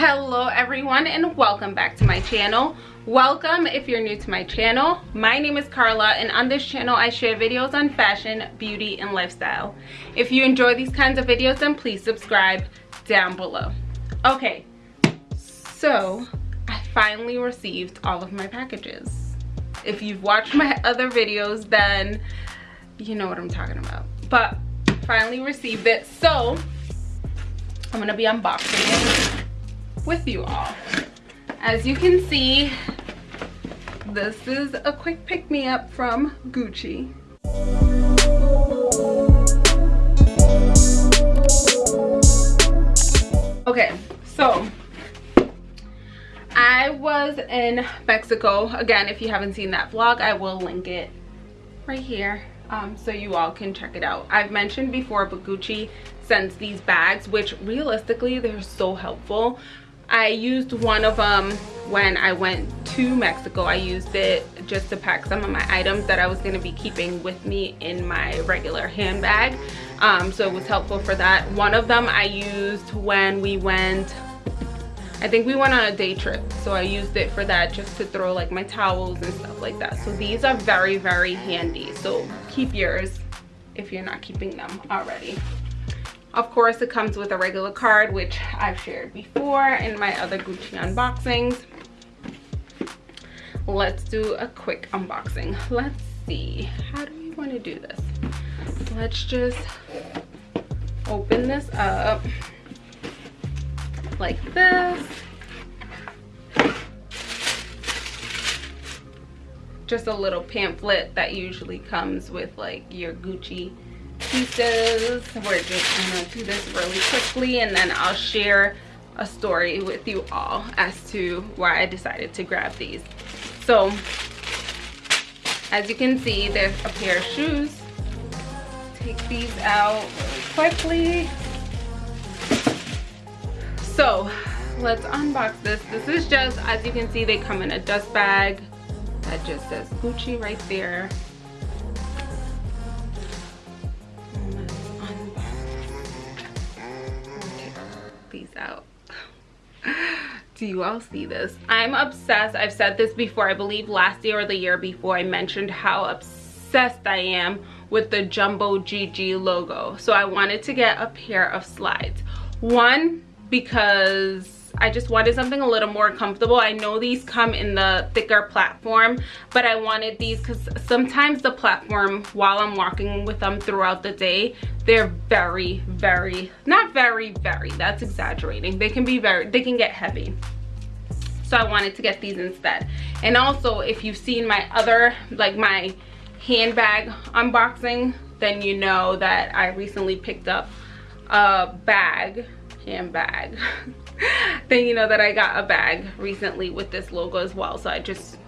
hello everyone and welcome back to my channel. Welcome if you're new to my channel. My name is carla and on this channel i share videos on fashion beauty and lifestyle. If you enjoy these kinds of videos then please subscribe down below. Okay so i finally received all of my packages. If you've watched my other videos then you know what i'm talking about. But finally received it. So i'm gonna be unboxing it with you all. As you can see, this is a quick pick-me-up from Gucci. Okay, so I was in Mexico. Again, if you haven't seen that vlog, I will link it right here um, so you all can check it out. I've mentioned before, but Gucci sends these bags, which realistically, they're so helpful. I used one of them when I went to Mexico. I used it just to pack some of my items that I was going to be keeping with me in my regular handbag. Um, so it was helpful for that. One of them I used when we went, I think we went on a day trip. So I used it for that just to throw like my towels and stuff like that. So these are very, very handy. So keep yours if you're not keeping them already. Of course, it comes with a regular card, which I've shared before in my other Gucci unboxings. Let's do a quick unboxing. Let's see, how do we want to do this? Let's just open this up like this. Just a little pamphlet that usually comes with like your Gucci pieces. We're just gonna do this really quickly and then I'll share a story with you all as to why I decided to grab these. So, as you can see, there's a pair of shoes. Take these out quickly. So, let's unbox this. This is just, as you can see, they come in a dust bag that just says Gucci right there. Out. Do you all see this? I'm obsessed. I've said this before. I believe last year or the year before i mentioned how obsessed i am with the jumbo gg logo. So i wanted to get a pair of slides. One because I just wanted something a little more comfortable. I know these come in the thicker platform, but I wanted these because sometimes the platform, while I'm walking with them throughout the day, they're very, very, not very, very, that's exaggerating. They can be very, they can get heavy. So I wanted to get these instead. And also, if you've seen my other, like my handbag unboxing, then you know that I recently picked up a bag, handbag, then you know that I got a bag recently with this logo as well. So I just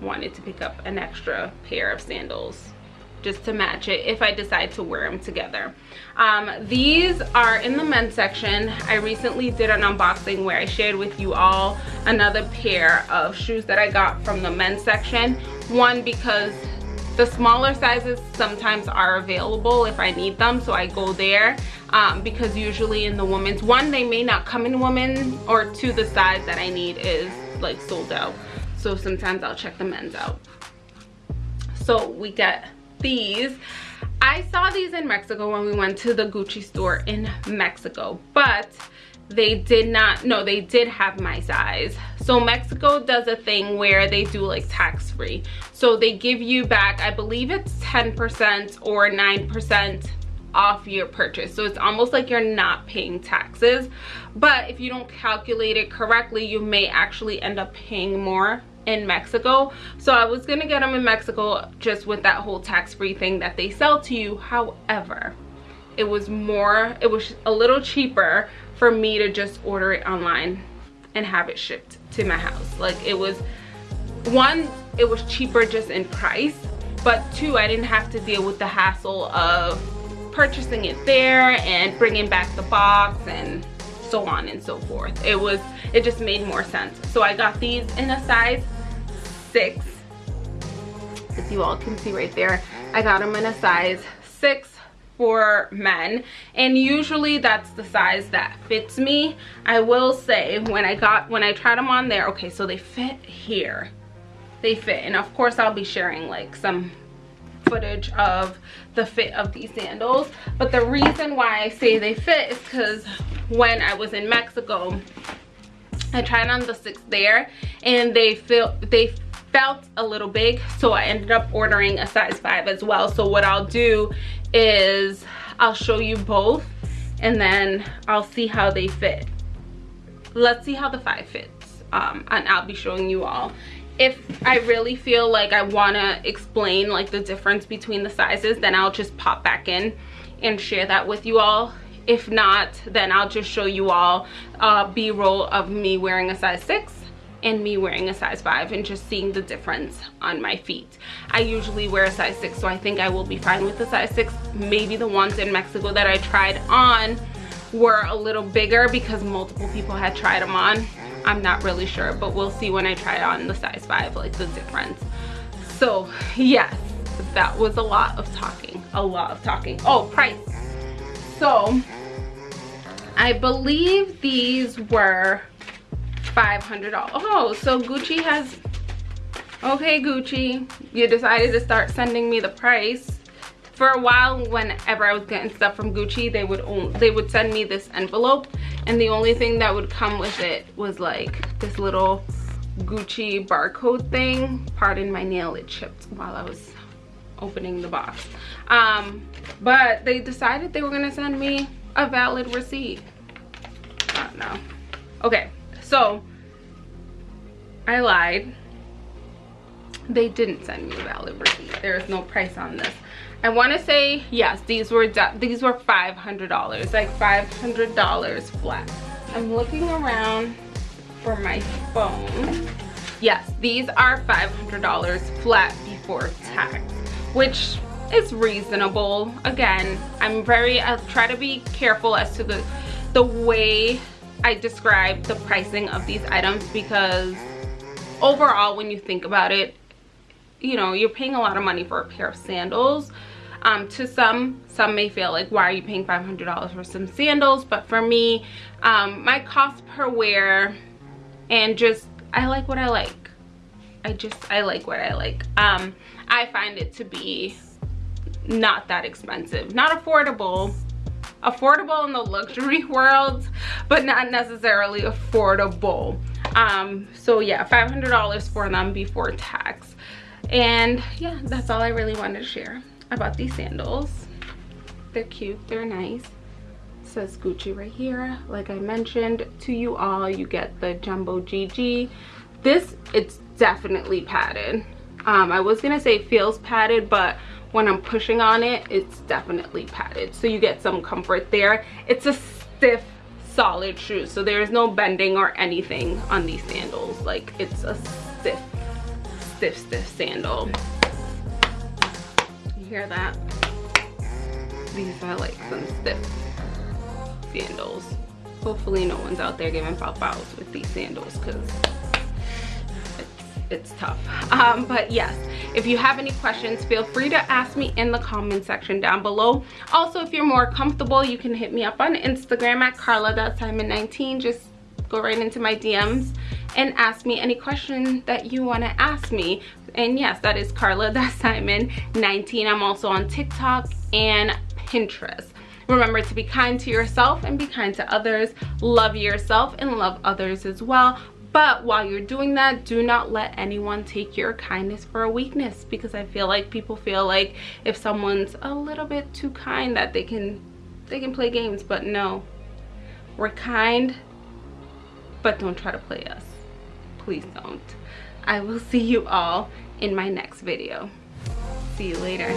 wanted to pick up an extra pair of sandals just to match it if I decide to wear them together. Um, these are in the men's section. I recently did an unboxing where I shared with you all another pair of shoes that I got from the men's section. One because the smaller sizes sometimes are available if I need them so I go there um, because usually in the women's one they may not come in women or two the size that I need is like sold out. So sometimes I'll check the men's out. So we get these. I saw these in Mexico when we went to the Gucci store in Mexico but they did not no they did have my size so mexico does a thing where they do like tax free so they give you back i believe it's 10 percent or 9 percent off your purchase. So it's almost like you're not paying taxes. But if you don't calculate it correctly you may actually end up paying more in mexico. So i was gonna get them in mexico just with that whole tax-free thing that they sell to you. However it was more it was a little cheaper for me to just order it online and have it shipped to my house. Like it was one it was cheaper just in price but two i didn't have to deal with the hassle of purchasing it there and bringing back the box and so on and so forth. It was it just made more sense. So i got these in a size six. As you all can see right there i got them in a size six for men and usually that's the size that fits me. I will say when i got when i tried them on there okay so they fit here. They fit and of course i'll be sharing like some footage of the fit of these sandals. But the reason why i say they fit is because when i was in mexico i tried on the six there and they feel they felt a little big so i ended up ordering a size five as well. So what i'll do is i'll show you both and then i'll see how they fit. Let's see how the five fits um, and i'll be showing you all. If i really feel like i want to explain like the difference between the sizes then i'll just pop back in and share that with you all. If not then i'll just show you all uh, b-roll of me wearing a size six and me wearing a size 5 and just seeing the difference on my feet. I usually wear a size 6 so I think I will be fine with the size 6. Maybe the ones in Mexico that I tried on were a little bigger because multiple people had tried them on. I'm not really sure but we'll see when I try on the size 5 like the difference. So yes that was a lot of talking a lot of talking oh price so I believe these were $500. Oh, so Gucci has, okay Gucci, you decided to start sending me the price. For a while, whenever I was getting stuff from Gucci, they would only, they would send me this envelope and the only thing that would come with it was like this little Gucci barcode thing. Pardon my nail, it chipped while I was opening the box. Um, but they decided they were gonna send me a valid receipt. I don't know. Okay, so I lied. They didn't send me a valid receipt. There is no price on this. I want to say yes, these were these were five hundred dollars, like five hundred dollars flat. I'm looking around for my phone. Yes, these are five hundred dollars flat before tax, which is reasonable. Again, I'm very I try to be careful as to the the way I describe the pricing of these items because overall when you think about it, you know, you're paying a lot of money for a pair of sandals. Um, to some, some may feel like, why are you paying $500 for some sandals? But for me, um, my cost per wear and just, I like what I like. I just, I like what I like. Um, I find it to be not that expensive. Not affordable, affordable in the luxury world but not necessarily affordable um so yeah 500 dollars for them before tax. And yeah that's all i really wanted to share about these sandals. They're cute they're nice. Says gucci right here. Like i mentioned to you all you get the jumbo gg this it's definitely padded. Um i was gonna say feels padded but when I'm pushing on it, it's definitely padded. So you get some comfort there. It's a stiff, solid shoe. So there's no bending or anything on these sandals. Like it's a stiff, stiff, stiff sandal. You hear that? These are like some stiff sandals. Hopefully no one's out there giving pop-outs with these sandals because it's tough. Um, but yes if you have any questions feel free to ask me in the comment section down below. Also if you're more comfortable you can hit me up on instagram at carla.simon19 just go right into my dms and ask me any question that you want to ask me. And yes that is carla.simon19 i'm also on tiktok and pinterest. Remember to be kind to yourself and be kind to others. Love yourself and love others as well but while you're doing that do not let anyone take your kindness for a weakness because i feel like people feel like if someone's a little bit too kind that they can they can play games. But no we're kind but don't try to play us. Please don't. I will see you all in my next video. See you later